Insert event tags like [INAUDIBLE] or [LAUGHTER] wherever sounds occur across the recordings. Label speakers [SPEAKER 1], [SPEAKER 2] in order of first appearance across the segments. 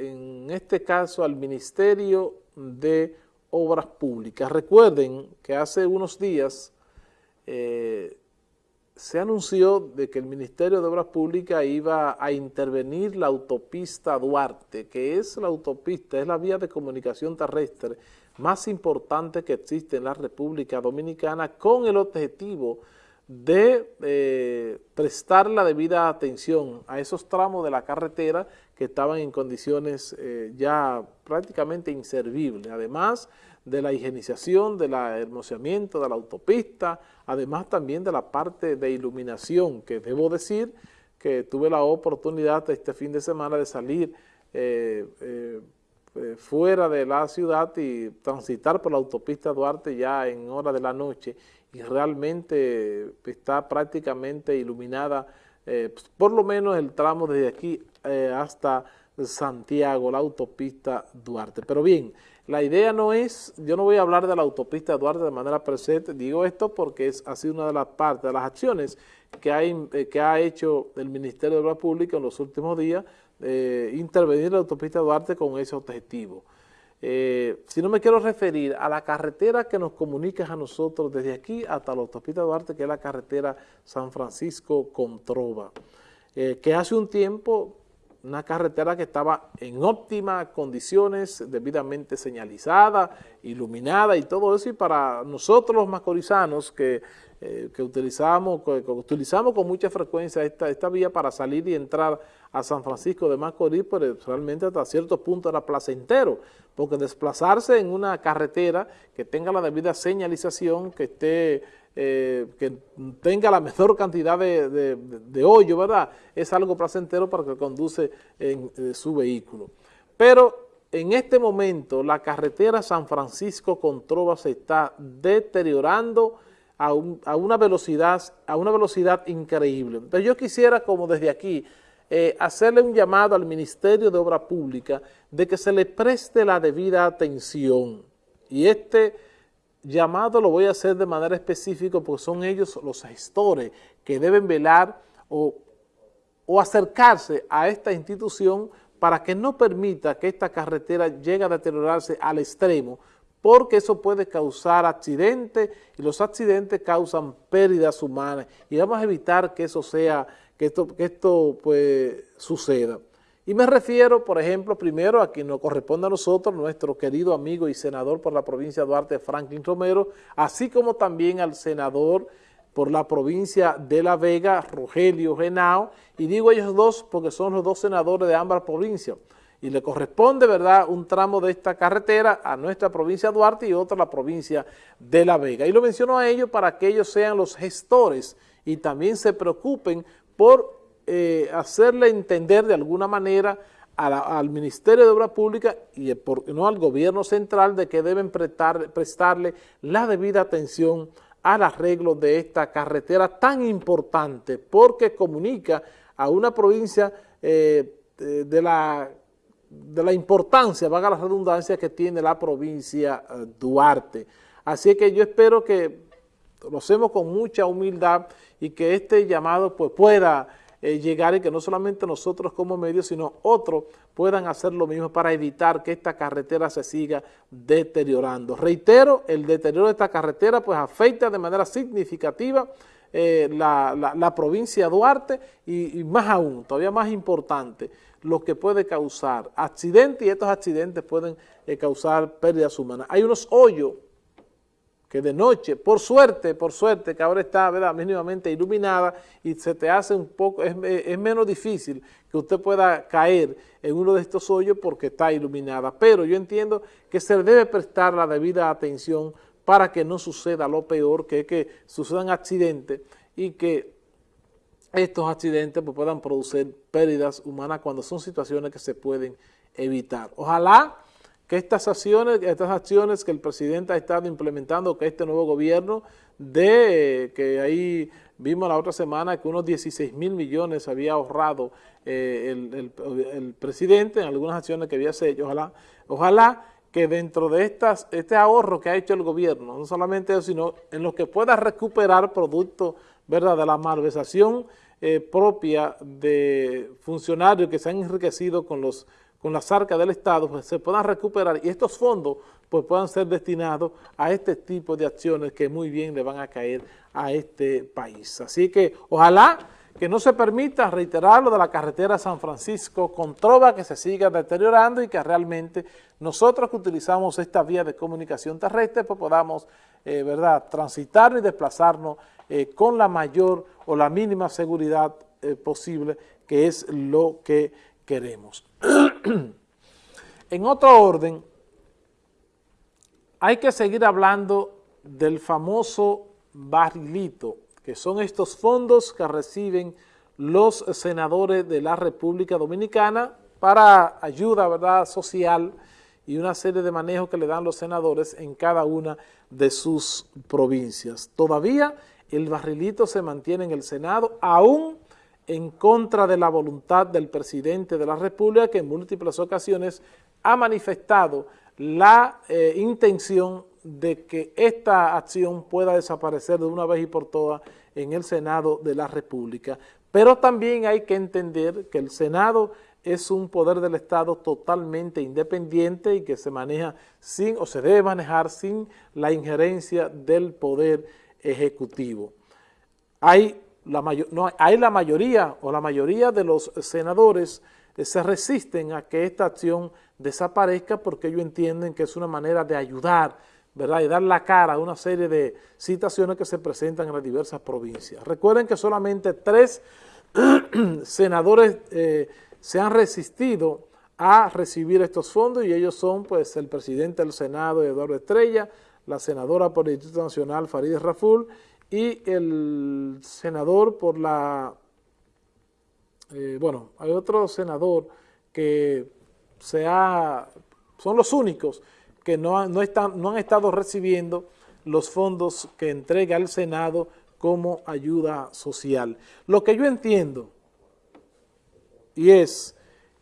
[SPEAKER 1] en este caso al Ministerio de Obras Públicas. Recuerden que hace unos días eh, se anunció de que el Ministerio de Obras Públicas iba a intervenir la autopista Duarte, que es la autopista, es la vía de comunicación terrestre más importante que existe en la República Dominicana con el objetivo de eh, prestar la debida atención a esos tramos de la carretera que estaban en condiciones eh, ya prácticamente inservibles. Además, de la higienización, del hermoseamiento de la autopista, además también de la parte de iluminación, que debo decir que tuve la oportunidad este fin de semana de salir eh, eh, fuera de la ciudad y transitar por la autopista Duarte ya en hora de la noche y realmente está prácticamente iluminada, por lo menos el tramo desde aquí hasta Santiago, la autopista Duarte. Pero bien, la idea no es, yo no voy a hablar de la autopista Duarte de manera presente, digo esto porque es, ha sido una de las partes, de las acciones que ha, eh, hecho el Ministerio de Obras Públicas en los últimos días, eh, intervenir la autopista Duarte con ese objetivo. Eh, si no me quiero referir a la carretera que nos comunica a nosotros desde aquí hasta la autopista Duarte, que es la carretera San Francisco-Controva, que hace un tiempo una carretera que estaba en óptimas condiciones, debidamente señalizada, iluminada y todo eso, y para nosotros los macorizanos que, eh, utilizamos, utilizamos con mucha frecuencia esta, esta vía para salir y entrar a San Francisco de Macorís, pero pues, realmente hasta cierto punto era placentero, porque desplazarse en una carretera que tenga la debida señalización, que esté eh, que tenga la mejor cantidad de, hoyo, ¿verdad? Es algo placentero para que conduce en, eh, su vehículo. Pero en este momento la carretera San Francisco con Trova se está deteriorando a, una, velocidad, a una velocidad increíble. Entonces yo quisiera como desde aquí eh, hacerle un llamado al Ministerio de Obra Pública de que se le preste la debida atención. Y este llamado lo voy a hacer de manera específica porque son ellos los gestores que deben velar o, acercarse a esta institución para que no permita que esta carretera llegue a deteriorarse al extremo porque eso puede causar accidentes y los accidentes causan pérdidas humanas y vamos a evitar que eso sea, que esto, que esto pues, suceda. Y me refiero, por ejemplo, primero a quien nos corresponde a nosotros, nuestro querido amigo y senador por la provincia de Duarte, Franklin Romero, así como también al senador por la provincia de La Vega, Rogelio Genao, y digo ellos dos porque son los dos senadores de ambas provincias, y le corresponde, ¿verdad?, un tramo de esta carretera a nuestra provincia de Duarte y otro a la provincia de La Vega. Y lo menciono a ellos para que ellos sean los gestores y también se preocupen por eh, hacerle entender de alguna manera al Ministerio de Obras Públicas y no al gobierno central de que deben prestarle la debida atención al arreglo de esta carretera tan importante porque comunica a una provincia eh, de, la, de la importancia, vaga la redundancia, que tiene la provincia eh, Duarte. Así que yo espero que lo hacemos con mucha humildad y que este llamado pues, pueda eh, llegar y que no solamente nosotros como medios, sino otros puedan hacer lo mismo para evitar que esta carretera se siga deteriorando. Reitero, el deterioro de esta carretera pues afecta de manera significativa eh, la, provincia de Duarte y, más aún, todavía más importante, lo que puede causar accidentes y estos accidentes pueden eh, causar pérdidas humanas. Hay unos hoyos que de noche, por suerte, por suerte, que ahora está mínimamente iluminada y se te hace un poco, es, menos difícil que usted pueda caer en uno de estos hoyos porque está iluminada. Pero yo entiendo que se debe prestar la debida atención para que no suceda lo peor, que es que sucedan accidentes y que estos accidentes pues, puedan producir pérdidas humanas cuando son situaciones que se pueden evitar. Ojalá que estas acciones, estas acciones que el presidente ha estado implementando, que este nuevo gobierno, de que ahí vimos la otra semana que unos 16 mil millones había ahorrado eh, el, presidente en algunas acciones que había hecho, ojalá, ojalá que dentro de estas, este ahorro que ha hecho el gobierno, no solamente eso, sino en lo que pueda recuperar producto ¿verdad? de la malversación eh, propia de funcionarios que se han enriquecido con los con las arcas del Estado, pues se puedan recuperar y estos fondos pues puedan ser destinados a este tipo de acciones que muy bien le van a caer a este país. Así que ojalá que no se permita reiterar lo de la carretera San Francisco con Trova que se siga deteriorando y que realmente nosotros que utilizamos esta vía de comunicación terrestre pues podamos, eh, ¿verdad?, transitar y desplazarnos eh, con la mayor o la mínima seguridad eh, posible, que es lo que queremos. [CLEARS THROAT] [CLEARS THROAT] en otro orden, hay que seguir hablando del famoso barrilito, que son estos fondos que reciben los senadores de la República Dominicana para ayuda ¿verdad? social y una serie de manejos que le dan los senadores en cada una de sus provincias. Todavía el barrilito se mantiene en el Senado, aún en contra de la voluntad del presidente de la República, que en múltiples ocasiones ha manifestado la eh, intención de que esta acción pueda desaparecer de una vez y por todas en el Senado de la República. Pero también hay que entender que el Senado es un poder del Estado totalmente independiente y que se maneja sin, o se debe manejar sin la injerencia del Poder Ejecutivo. Hay no, hay la mayoría o la mayoría de los senadores eh, se resisten a que esta acción desaparezca porque ellos entienden que es una manera de ayudar ¿verdad? y dar la cara a una serie de situaciones que se presentan en las diversas provincias. Recuerden que solamente tres [CLEARS THROAT] senadores eh, se han resistido a recibir estos fondos y ellos son pues el presidente del Senado, Eduardo Estrella, la senadora por el Instituto Nacional, Farideh Raful, y el senador por la... Eh, bueno, hay otro senador que se ha, son los únicos que no, no, están, no han estado recibiendo los fondos que entrega el Senado como ayuda social. Lo que yo entiendo, y es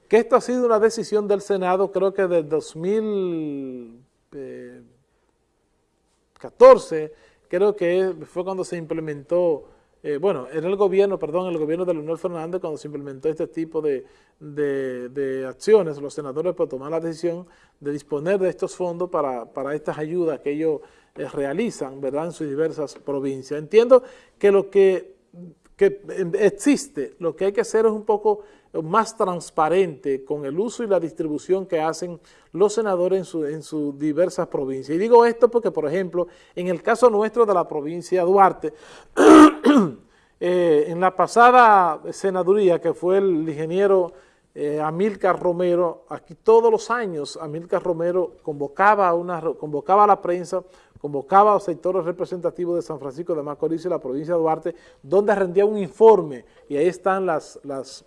[SPEAKER 1] que esto ha sido una decisión del Senado, creo que del 2014, creo que fue cuando se implementó eh, bueno, en el gobierno, perdón, el gobierno de Leonel Fernández, cuando se implementó este tipo de, acciones, los senadores pues tomar la decisión de disponer de estos fondos para, estas ayudas que ellos eh, realizan, ¿verdad?, en sus diversas provincias. Entiendo que lo que, que existe, lo que hay que hacer es un poco más transparente con el uso y la distribución que hacen los senadores en, sus diversas provincias. Y digo esto porque, por ejemplo, en el caso nuestro de la provincia de Duarte, [CLEARS THROAT] eh, en la pasada senaduría que fue el ingeniero eh, Amílcar Romero, aquí todos los años Amílcar Romero convocaba, una, convocaba a la prensa, convocaba a los sectores representativos de San Francisco de Macorís y la provincia de Duarte, donde rendía un informe, y ahí están las, las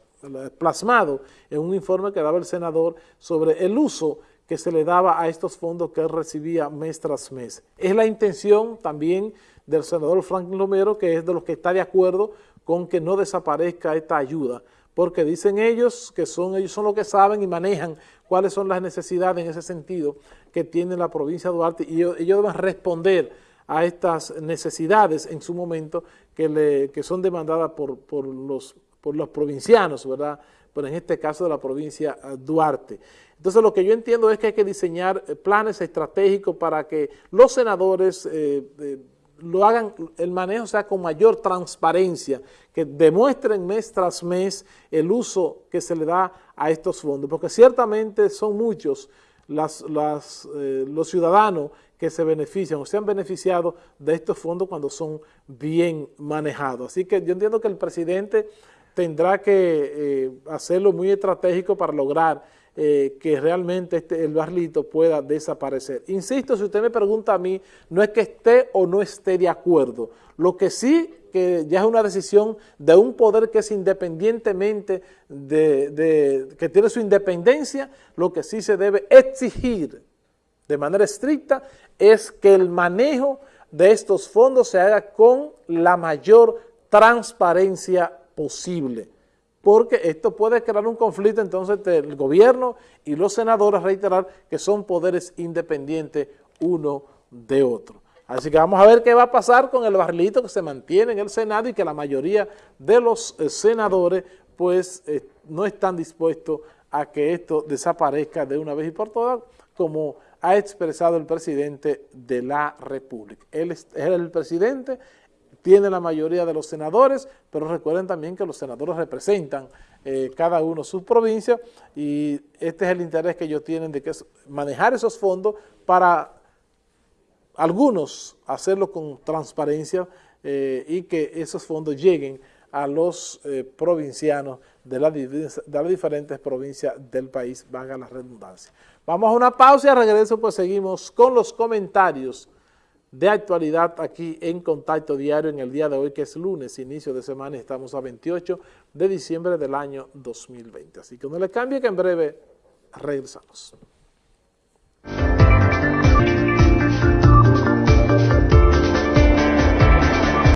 [SPEAKER 1] plasmado en un informe que daba el senador sobre el uso que se le daba a estos fondos que él recibía mes tras mes. Es la intención también del senador Franklin Romero, que es de los que está de acuerdo con que no desaparezca esta ayuda, porque dicen ellos que son ellos son los que saben y manejan cuáles son las necesidades en ese sentido que tiene la provincia de Duarte y ellos, deben responder a estas necesidades en su momento que, le, que son demandadas por, por los por los provincianos, ¿verdad? Pero en este caso de la provincia eh, Duarte. Entonces lo que yo entiendo es que hay que diseñar eh, planes estratégicos para que los senadores eh, lo hagan, el manejo sea con mayor transparencia, que demuestren mes tras mes el uso que se le da a estos fondos, porque ciertamente son muchos las, los ciudadanos que se benefician o se han beneficiado de estos fondos cuando son bien manejados. Así que yo entiendo que el presidente tendrá que eh, hacerlo muy estratégico para lograr eh, que realmente este, el barlito pueda desaparecer. Insisto, si usted me pregunta a mí, no es que esté o no esté de acuerdo. Lo que sí que ya es una decisión de un poder que es independientemente de, que tiene su independencia, lo que sí se debe exigir de manera estricta es que el manejo de estos fondos se haga con la mayor transparencia posible, porque esto puede crear un conflicto entonces entre el gobierno y los senadores, reiterar que son poderes independientes uno de otro. Así que vamos a ver qué va a pasar con el barrilito que se mantiene en el Senado y que la mayoría de los eh, senadores pues eh, no están dispuestos a que esto desaparezca de una vez y por todas, como ha expresado el presidente de la República. Él es, el presidente, tiene la mayoría de los senadores, pero recuerden también que los senadores representan eh, cada uno su provincia y este es el interés que ellos tienen de que manejar esos fondos para algunos hacerlo con transparencia eh, y que esos fondos lleguen a los eh, provincianos de, de, las diferentes provincias del país, valga la redundancia. Vamos a una pausa y a regreso pues seguimos con los comentarios de actualidad aquí en Contacto Diario en el día de hoy que es lunes, inicio de semana, estamos a 28 de diciembre del año 2020. Así que no le cambie que en breve regresamos.